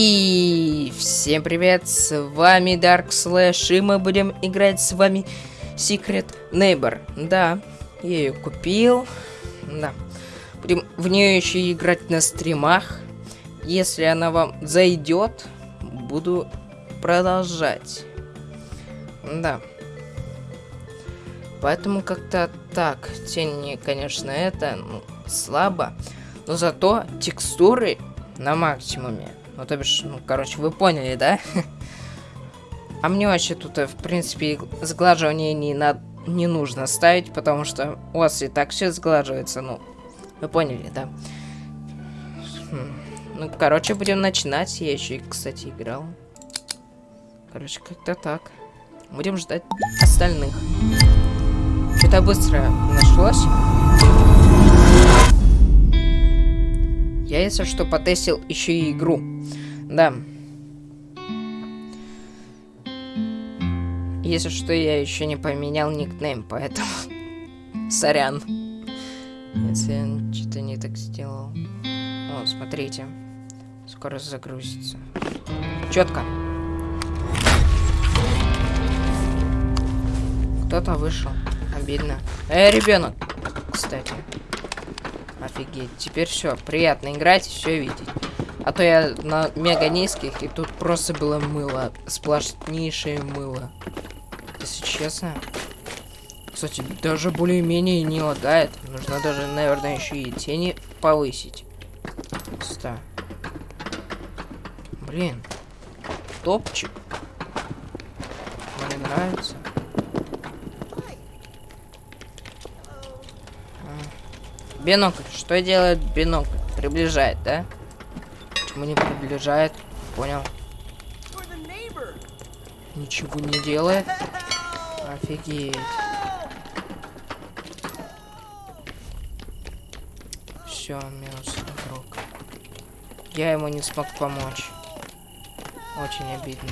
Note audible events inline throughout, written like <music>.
И всем привет, с вами Dark Slash, и мы будем играть с вами Secret Neighbor. Да, я ее купил, да. Будем в нее еще играть на стримах. Если она вам зайдет, буду продолжать. Да. Поэтому как-то так. Тени, конечно, это ну, слабо. Но зато текстуры на максимуме. Ну, то бишь, ну, короче, вы поняли, да? А мне вообще тут, э, в принципе, сглаживание не, на... не нужно ставить, потому что у вас и так все сглаживается, ну, вы поняли, да? Хм. Ну, короче, будем начинать. Я еще, кстати, играл. Короче, как-то так. Будем ждать остальных. Что-то быстро нашлось. Я, если что, потестил еще и игру. Да. Если что, я еще не поменял никнейм, поэтому... <laughs> Сорян. Если я что-то не так сделал. О, смотрите. Скоро загрузится. Четко. Кто-то вышел. Обидно. Эй, ребенок! Кстати. Офигеть. Теперь все. Приятно играть все видеть. А то я на мега низких, и тут просто было мыло. Сплошнейшее мыло. Если честно. Кстати, даже более-менее не лагает. Нужно даже, наверное, еще и тени повысить. Ста. Блин. Топчик. Мне нравится. Бинокль. Что делает бинокль? Приближает, да? Почему не приближает? Понял. Ничего не делает. Офигеть. Все, минус игрок. Я ему не смог помочь. Очень обидно.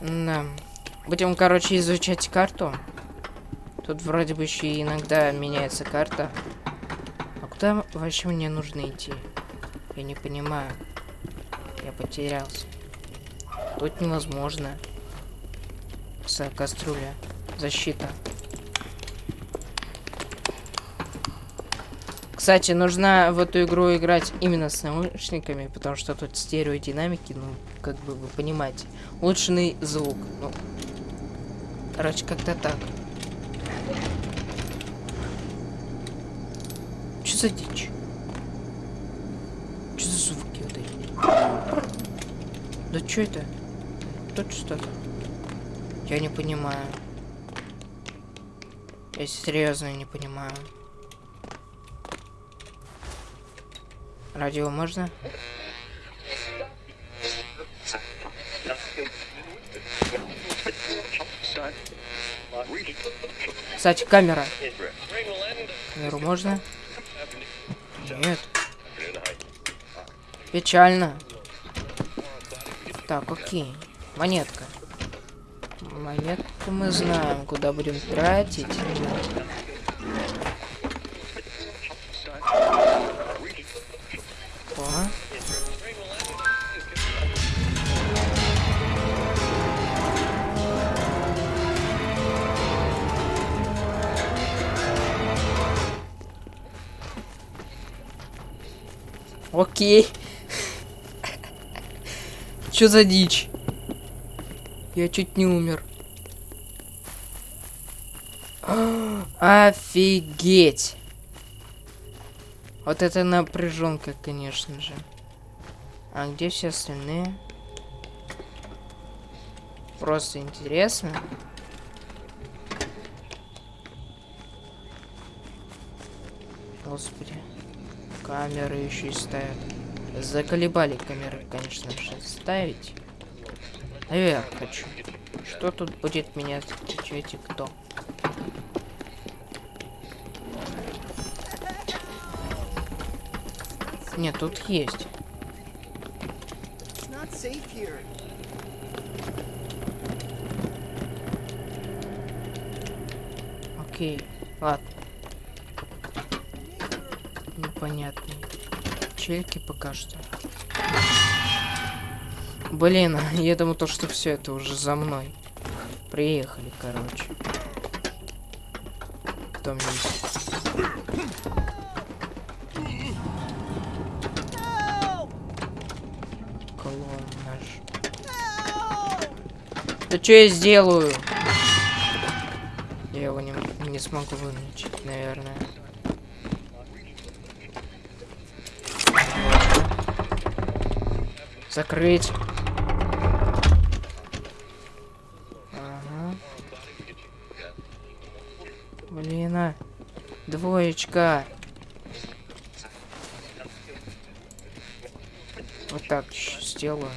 Да. Будем, короче, изучать карту. Тут вроде бы еще иногда меняется карта. А куда вообще мне нужно идти? Я не понимаю. Я потерялся. Тут невозможно. С кастрюля. Защита. Кстати, нужно в эту игру играть именно с наушниками, потому что тут стереодинамики, ну, как бы вы понимаете. Улучшенный звук. Ну, короче, как-то так. За дичь? Что за звуки вот эти? Да что это? Тут что-то. Я не понимаю. Я серьезно не понимаю. Радио можно? Кстати, камера. Камеру можно? Нет. Печально. Так, окей. Монетка. Монетку мы знаем, куда будем тратить. Окей. Чё за дичь? Я чуть не умер. Офигеть. Вот это напряженка, конечно же. А где все остальные? Просто интересно. Господи. Камеры еще и ставят. Заколебали камеры, конечно же, ставить. Наверх хочу. Что тут будет меня эти кто? Нет, тут есть. Окей, ладно. Непонятный. Чельки пока что. Блин, я думаю, то, что все это уже за мной. Приехали, короче. Кто мне Клон наш. Да что я сделаю? Я его не, не смогу вылечить, наверное. Закрыть. Ага. Блин, а. Двоечка. Вот так сделаю.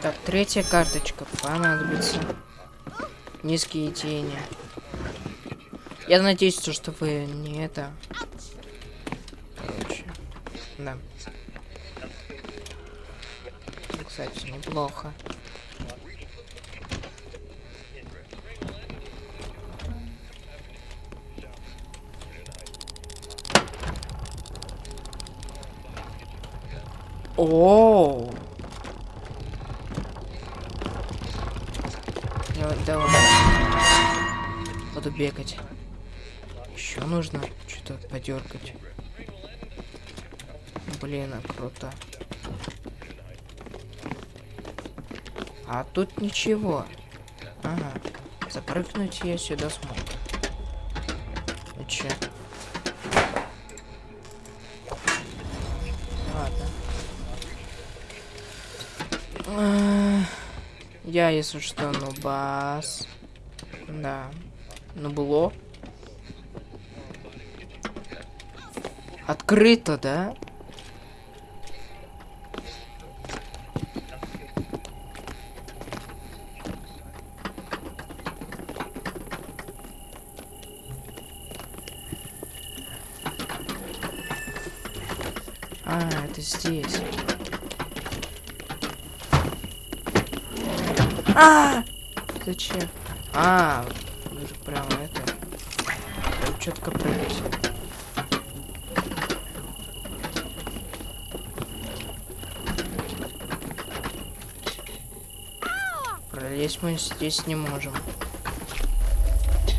Так, третья карточка понадобится. Низкие тени. Я надеюсь, что вы не это да. Кстати, неплохо. О, -о, давай. Буду бегать. Еще нужно что-то подергать. Блин, круто. А тут ничего. Ага. Запрыгнуть я сюда смог. И че? Ладно. А, я, если что, ну бас. Да. Ну было. Открыто, да? А, это здесь. А! Зачем? А, нужно прямо это. Четко прыгать. Пролезть мы здесь не можем.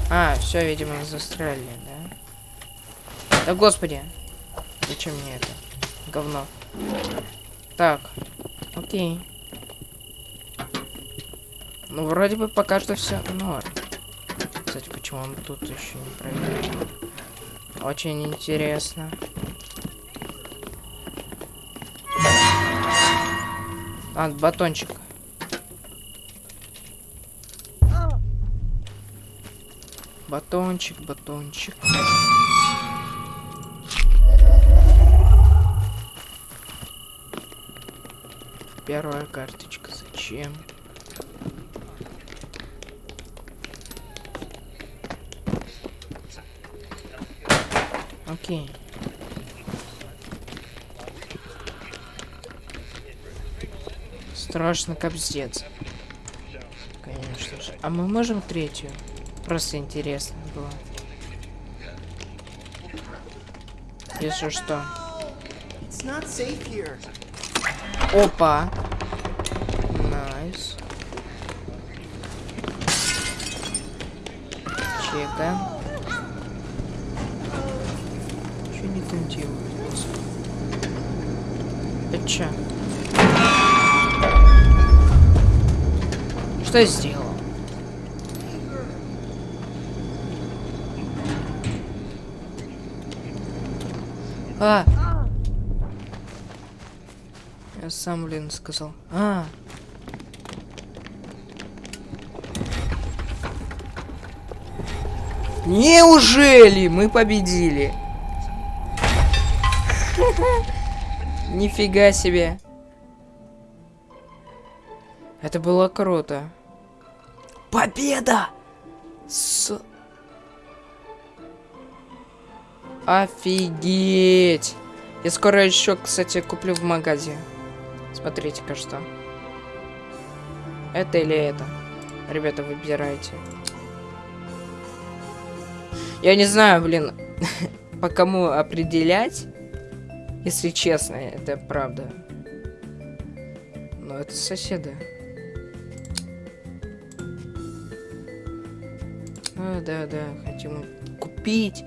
А, все, видимо, застряли, да? Да господи! Зачем мне это? Говно. Так, окей. Ну, вроде бы пока что все норм. Кстати, почему он тут еще не проверил? Очень интересно. А, батончик. Батончик, батончик. Первая карточка. Зачем? Окей. Страшно капздец. Конечно же. А мы можем третью? Просто интересно было. Если что. Опа. Nice. Чекаем. Что не делают? Это чё? Что я сделал? А! Сам, блин, сказал. А! Неужели мы победили? <laughs> Нифига себе. Это было круто. Победа! С... Офигеть! Я скоро еще, кстати, куплю в магазе. Смотрите-ка что. Это или это? Ребята, выбирайте. Я не знаю, блин, <laughs> по кому определять, если честно, это правда. Но это соседы. А, да, да, хотим купить.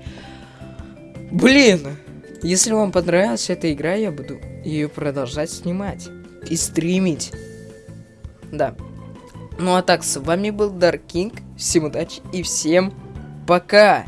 Блин! Если вам понравилась эта игра, я буду ее продолжать снимать и стримить. Да. Ну а так, с вами был Dark King. Всем удачи и всем пока!